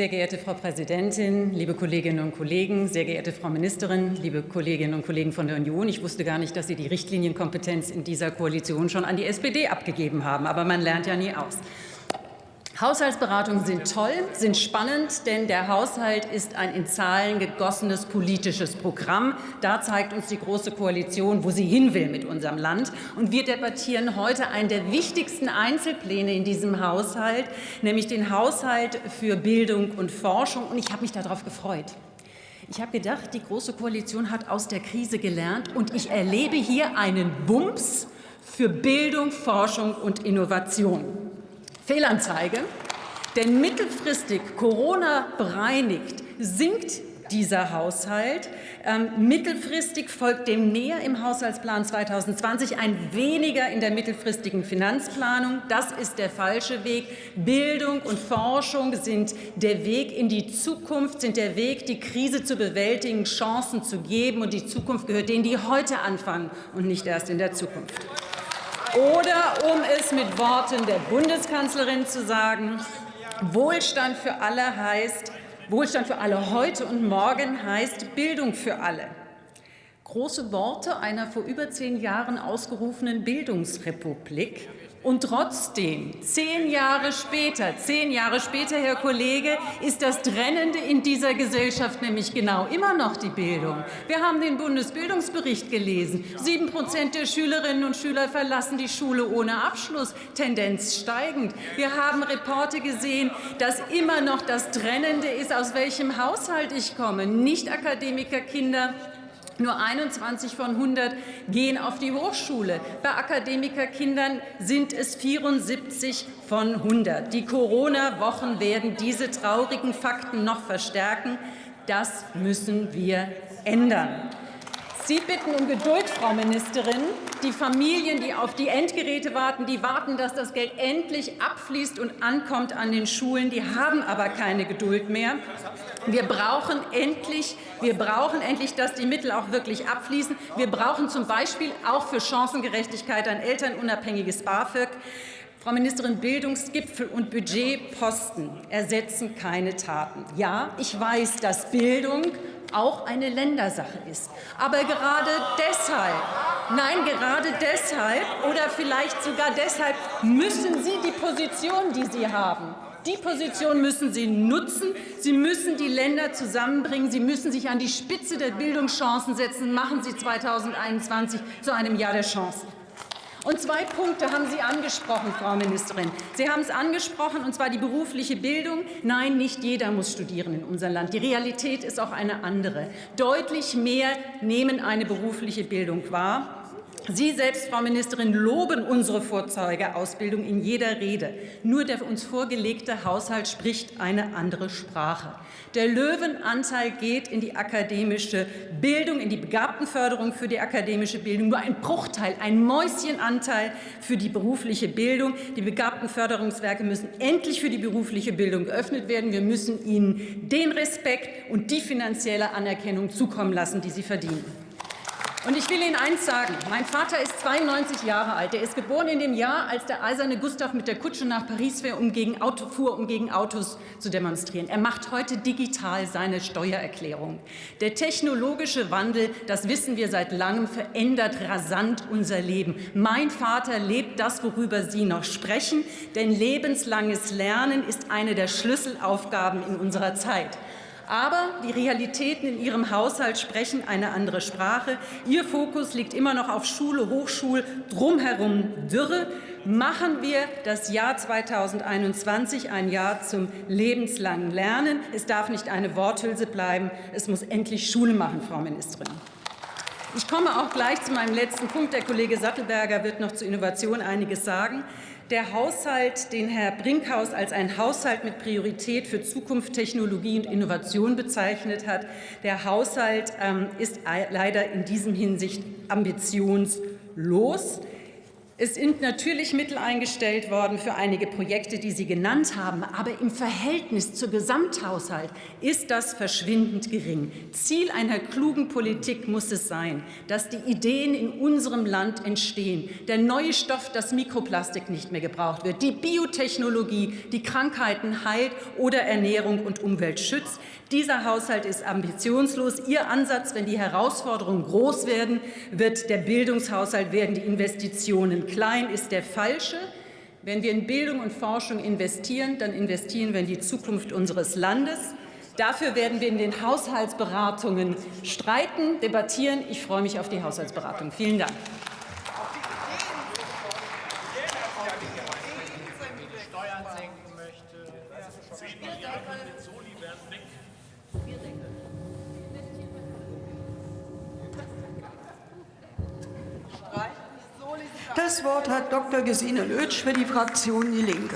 Sehr geehrte Frau Präsidentin, liebe Kolleginnen und Kollegen, sehr geehrte Frau Ministerin, liebe Kolleginnen und Kollegen von der Union, ich wusste gar nicht, dass Sie die Richtlinienkompetenz in dieser Koalition schon an die SPD abgegeben haben, aber man lernt ja nie aus. Haushaltsberatungen sind toll, sind spannend, denn der Haushalt ist ein in Zahlen gegossenes politisches Programm. Da zeigt uns die Große Koalition, wo sie hin will mit unserem Land. Und wir debattieren heute einen der wichtigsten Einzelpläne in diesem Haushalt, nämlich den Haushalt für Bildung und Forschung. Und ich habe mich darauf gefreut. Ich habe gedacht, die Große Koalition hat aus der Krise gelernt, und ich erlebe hier einen Bums für Bildung, Forschung und Innovation. Fehlanzeige, denn mittelfristig Corona bereinigt sinkt dieser Haushalt. Ähm, mittelfristig folgt dem näher im Haushaltsplan 2020 ein weniger in der mittelfristigen Finanzplanung. Das ist der falsche Weg. Bildung und Forschung sind der Weg in die Zukunft, sind der Weg, die Krise zu bewältigen, Chancen zu geben. Und die Zukunft gehört denen, die heute anfangen und nicht erst in der Zukunft. Oder um es mit Worten der Bundeskanzlerin zu sagen, Wohlstand für alle heißt, Wohlstand für alle heute und morgen heißt Bildung für alle. Große Worte einer vor über zehn Jahren ausgerufenen Bildungsrepublik. Und trotzdem, zehn Jahre später, zehn Jahre später, Herr Kollege, ist das Trennende in dieser Gesellschaft nämlich genau immer noch die Bildung. Wir haben den Bundesbildungsbericht gelesen. Sieben Prozent der Schülerinnen und Schüler verlassen die Schule ohne Abschluss, Tendenz steigend. Wir haben Reporte gesehen, dass immer noch das Trennende ist, aus welchem Haushalt ich komme. Nicht-Akademikerkinder nur 21 von 100 gehen auf die Hochschule. Bei Akademikerkindern sind es 74 von 100. Die Corona-Wochen werden diese traurigen Fakten noch verstärken. Das müssen wir ändern. Sie bitten um Geduld, Frau Ministerin. Die Familien, die auf die Endgeräte warten, die warten, dass das Geld endlich abfließt und ankommt an den Schulen. Die haben aber keine Geduld mehr. Wir brauchen endlich, wir brauchen endlich, dass die Mittel auch wirklich abfließen. Wir brauchen zum Beispiel auch für Chancengerechtigkeit ein elternunabhängiges BAföG. Frau Ministerin, Bildungsgipfel und Budgetposten ersetzen keine Taten. Ja, ich weiß, dass Bildung auch eine Ländersache ist. Aber gerade deshalb, nein, gerade deshalb oder vielleicht sogar deshalb müssen Sie die Position, die Sie haben, die Position müssen Sie nutzen. Sie müssen die Länder zusammenbringen. Sie müssen sich an die Spitze der Bildungschancen setzen. Machen Sie 2021 zu einem Jahr der Chancen. Und zwei Punkte haben Sie angesprochen, Frau Ministerin. Sie haben es angesprochen, und zwar die berufliche Bildung. Nein, nicht jeder muss studieren in unserem Land. Die Realität ist auch eine andere. Deutlich mehr nehmen eine berufliche Bildung wahr. Sie selbst, Frau Ministerin, loben unsere Vorzeigeausbildung in jeder Rede. Nur der uns vorgelegte Haushalt spricht eine andere Sprache. Der Löwenanteil geht in die akademische Bildung, in die Begabtenförderung für die akademische Bildung. Nur ein Bruchteil, ein Mäuschenanteil für die berufliche Bildung. Die Begabtenförderungswerke müssen endlich für die berufliche Bildung geöffnet werden. Wir müssen ihnen den Respekt und die finanzielle Anerkennung zukommen lassen, die sie verdienen. Und ich will Ihnen eins sagen. Mein Vater ist 92 Jahre alt. Er ist geboren in dem Jahr, als der eiserne Gustav mit der Kutsche nach Paris fuhr, um gegen, Auto, fuhr, um gegen Autos zu demonstrieren. Er macht heute digital seine Steuererklärung. Der technologische Wandel, das wissen wir seit langem, verändert rasant unser Leben. Mein Vater lebt das, worüber Sie noch sprechen, denn lebenslanges Lernen ist eine der Schlüsselaufgaben in unserer Zeit. Aber die Realitäten in Ihrem Haushalt sprechen eine andere Sprache. Ihr Fokus liegt immer noch auf Schule, Hochschul, drumherum Dürre. Machen wir das Jahr 2021 ein Jahr zum lebenslangen Lernen. Es darf nicht eine Worthülse bleiben. Es muss endlich Schule machen, Frau Ministerin. Ich komme auch gleich zu meinem letzten Punkt. Der Kollege Sattelberger wird noch zur Innovation einiges sagen. Der Haushalt, den Herr Brinkhaus als ein Haushalt mit Priorität für Zukunft, Technologie und Innovation bezeichnet hat, der Haushalt ähm, ist leider in diesem Hinsicht ambitionslos. Es sind natürlich Mittel eingestellt worden für einige Projekte, die Sie genannt haben, aber im Verhältnis zur Gesamthaushalt ist das verschwindend gering. Ziel einer klugen Politik muss es sein, dass die Ideen in unserem Land entstehen. Der neue Stoff, das Mikroplastik nicht mehr gebraucht wird, die Biotechnologie, die Krankheiten heilt oder Ernährung und Umwelt schützt. Dieser Haushalt ist ambitionslos. Ihr Ansatz, wenn die Herausforderungen groß werden, wird der Bildungshaushalt werden, die Investitionen klein, ist der falsche. Wenn wir in Bildung und Forschung investieren, dann investieren wir in die Zukunft unseres Landes. Dafür werden wir in den Haushaltsberatungen streiten, debattieren. Ich freue mich auf die Haushaltsberatung. Vielen Dank. Das Wort hat Dr. Gesine Lötsch für die Fraktion Die Linke.